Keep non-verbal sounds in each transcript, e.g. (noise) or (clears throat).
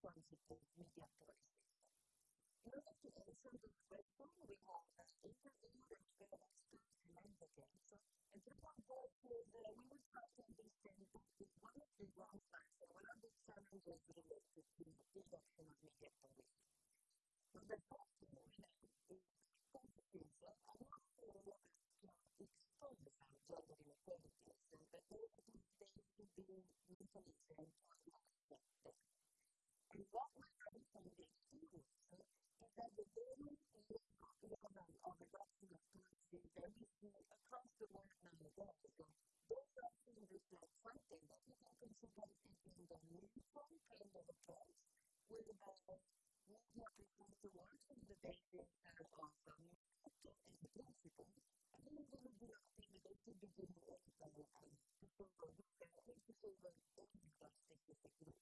quasi mediatori. Non è che Alessandro Falcone ricorda che era stato silenzio e che quando we were talking this thing back to one of the wrong one of the challenges related to media frequency works on the of in principle, I'm going to be acting related to the world and people will be connected to the world in the plastic is a group.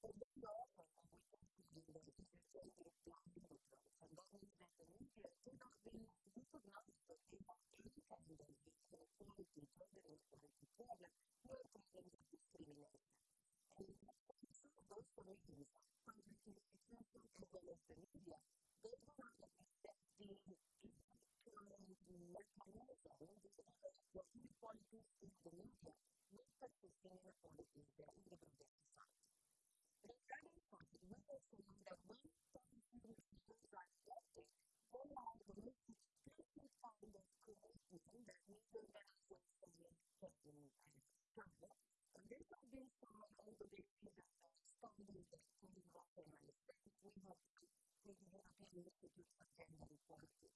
So this is and we can see the related to the world and that means that the media do not being recognized kind of those communities, public institutions as well as the media, they do not accept the mechanism, the inequalities in the media, not persisting inequalities that in the broader society. The starting point, we are saying that when policy decisions are adopted, they are the most explicit kind of commitment that media organizations can strive. And this has been found on the basis of studies that we recommend. We have the Institute for Equality.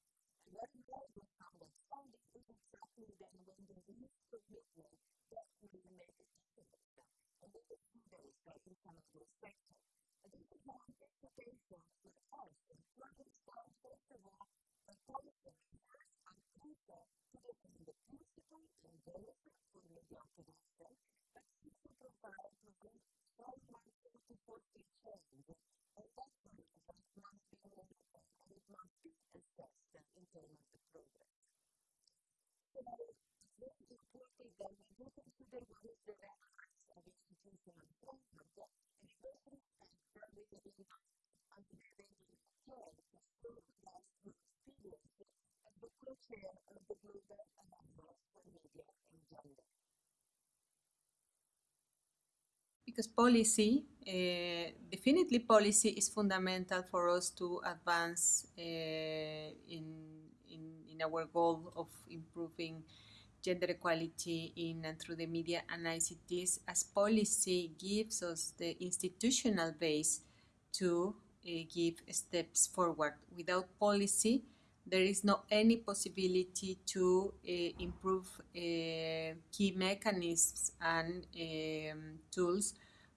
And what we also found that funding is exactly then when there is commitment that will make a difference. And we can see those in some of those sectors. And this is one implication for us. What is done, first of all, a policy makers are crucial to defend the principle and benefit for media activation, but also provide for good framework to support the change. And that process must be meaningful and it must be assessed in terms of the progress. So it's very important that we do consider what is the relevance of institutional framework and especially as early as understanding care to scrutinize the experiences as of the for Media Gender. because policy, uh, definitely policy is fundamental for us to advance uh, in, in, in our goal of improving gender equality in and through the media and ICTs as policy gives us the institutional base to uh, give steps forward. Without policy, there is no any possibility to uh, improve uh, key mechanisms and um, tools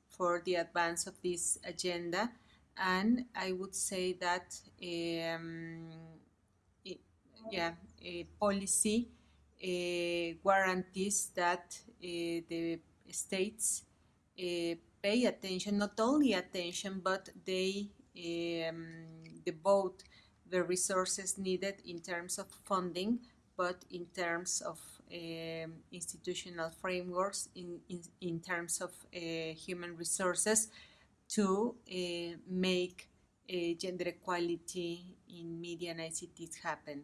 for the advance of this agenda. And I would say that, um, it, yeah, policy uh, guarantees that the states pay attention, not only attention, but they um, devote the resources needed in terms of funding, but in terms of um, institutional frameworks, in, in, in terms of uh, human resources to uh, make uh, gender equality in media and ICTs happen.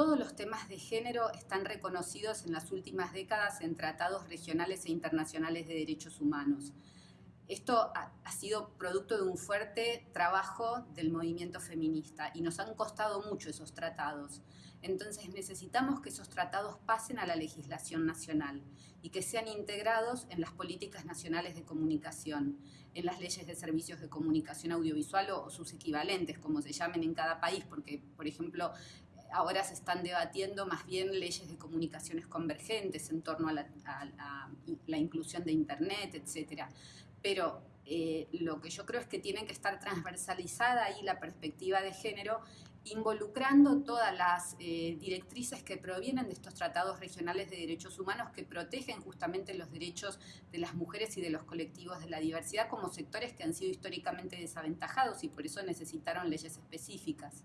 Todos los temas de género están reconocidos en las últimas décadas en tratados regionales e internacionales de derechos humanos. Esto ha, sido producto de un fuerte trabajo del movimiento feminista y nos han costado mucho esos tratados. Entonces necesitamos que esos tratados pasen a la legislación nacional y que sean integrados en las políticas nacionales de comunicación, en las leyes de servicios de comunicación audiovisual o, sus equivalentes, como se llamen en cada país, porque, por ejemplo, ahora se están debatiendo más bien leyes de comunicaciones convergentes en torno a la, a, a la inclusión de Internet, etc. Pero eh, lo que yo creo es que tiene que estar transversalizada ahí la perspectiva de género, involucrando todas las eh, directrices que provienen de estos tratados regionales de derechos humanos que protegen justamente los derechos de las mujeres y de los colectivos de la diversidad como sectores que han sido históricamente desaventajados y por eso necesitaron leyes específicas.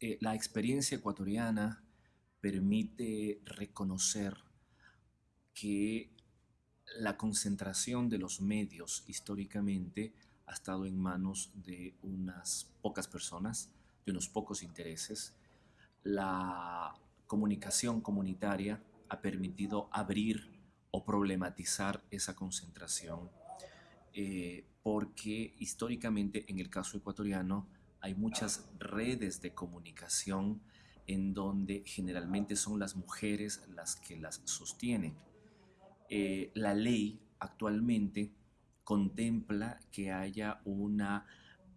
Eh, la experiencia ecuatoriana permite reconocer que la concentración de los medios históricamente ha estado en manos de unas pocas personas, de unos pocos intereses. La comunicación comunitaria ha permitido abrir o problematizar esa concentración, eh, porque históricamente en el caso ecuatoriano hay muchas redes de comunicación en donde generalmente son las mujeres las que las sostienen. Eh, la ley actualmente contempla que haya una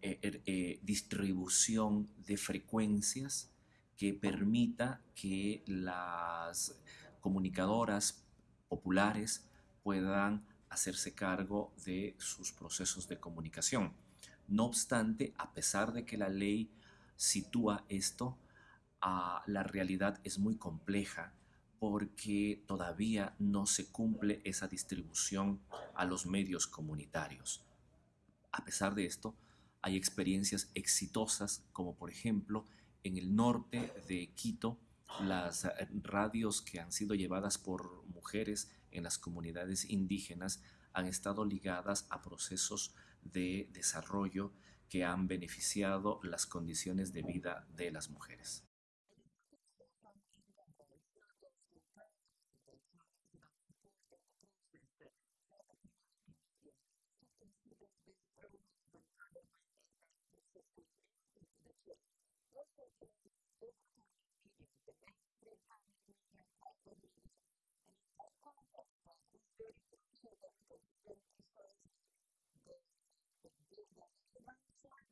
eh, er, eh, distribución de frecuencias que permita que las comunicadoras populares puedan hacerse cargo de sus procesos de comunicación. No obstante, a pesar de que la ley sitúa esto, uh, la realidad es muy compleja porque todavía no se cumple esa distribución a los medios comunitarios. A pesar de esto, hay experiencias exitosas, como por ejemplo en el norte de Quito, las eh, radios que han sido llevadas por mujeres en las comunidades indígenas han estado ligadas a procesos de desarrollo que han beneficiado las condiciones de vida de las mujeres.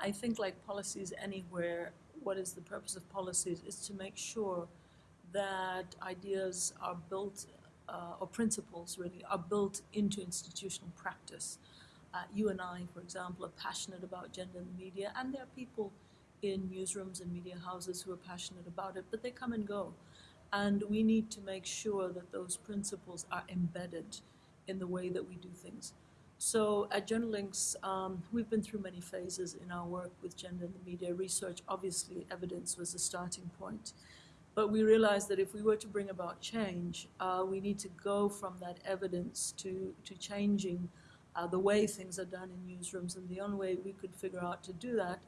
I think, like policies anywhere, what is the purpose of policies is to make sure that ideas are built, uh, or principles really, are built into institutional practice. Uh, you and I, for example, are passionate about gender in the media, and there are people in newsrooms and media houses who are passionate about it, but they come and go. And we need to make sure that those principles are embedded in the way that we do things. So at Gender Links, um, we've been through many phases in our work with gender in the media research. Obviously, evidence was the starting point. But we realized that if we were to bring about change, uh, we need to go from that evidence to, to changing uh, the way things are done in newsrooms. And the only way we could figure out to do that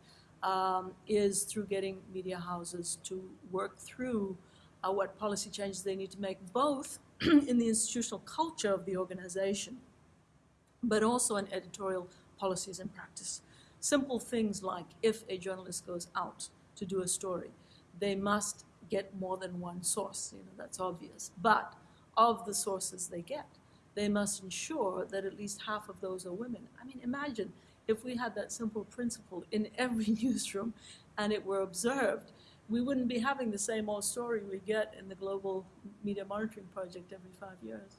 um, is through getting media houses to work through uh, what policy changes they need to make, both (clears throat) in the institutional culture of the organization but also in editorial policies and practice. Simple things like if a journalist goes out to do a story, they must get more than one source, you know, that's obvious. But of the sources they get, they must ensure that at least half of those are women. I mean, imagine if we had that simple principle in (laughs) every newsroom and it were observed, we wouldn't be having the same old story we get in the Global Media Monitoring Project every five years.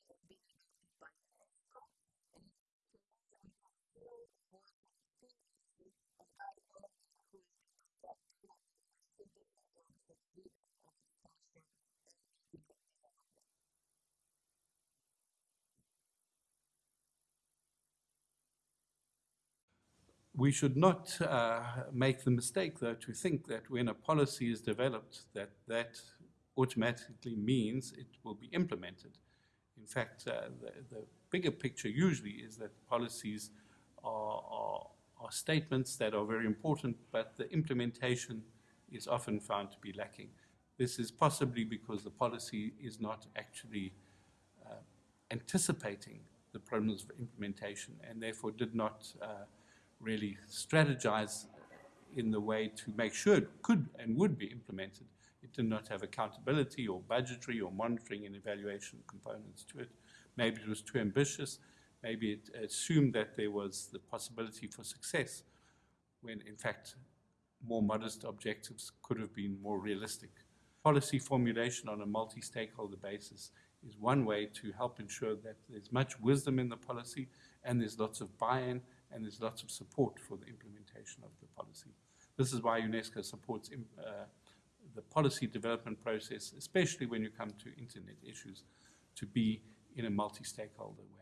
we should not uh, make the mistake, though, to think that when a policy is developed, that that automatically means it will be implemented. In fact, uh, the, the, bigger picture usually is that policies are, are, are, statements that are very important, but the implementation is often found to be lacking. This is possibly because the policy is not actually uh, anticipating the problems of implementation and therefore did not uh, really strategize in the way to make sure it could and would be implemented. It did not have accountability or budgetary or monitoring and evaluation components to it. Maybe it was too ambitious. Maybe it assumed that there was the possibility for success when in fact more modest objectives could have been more realistic. Policy formulation on a multi-stakeholder basis is one way to help ensure that there's much wisdom in the policy and there's lots of buy-in and there's lots of support for the implementation of the policy. This is why UNESCO supports uh, the policy development process, especially when you come to internet issues, to be in a multi-stakeholder way.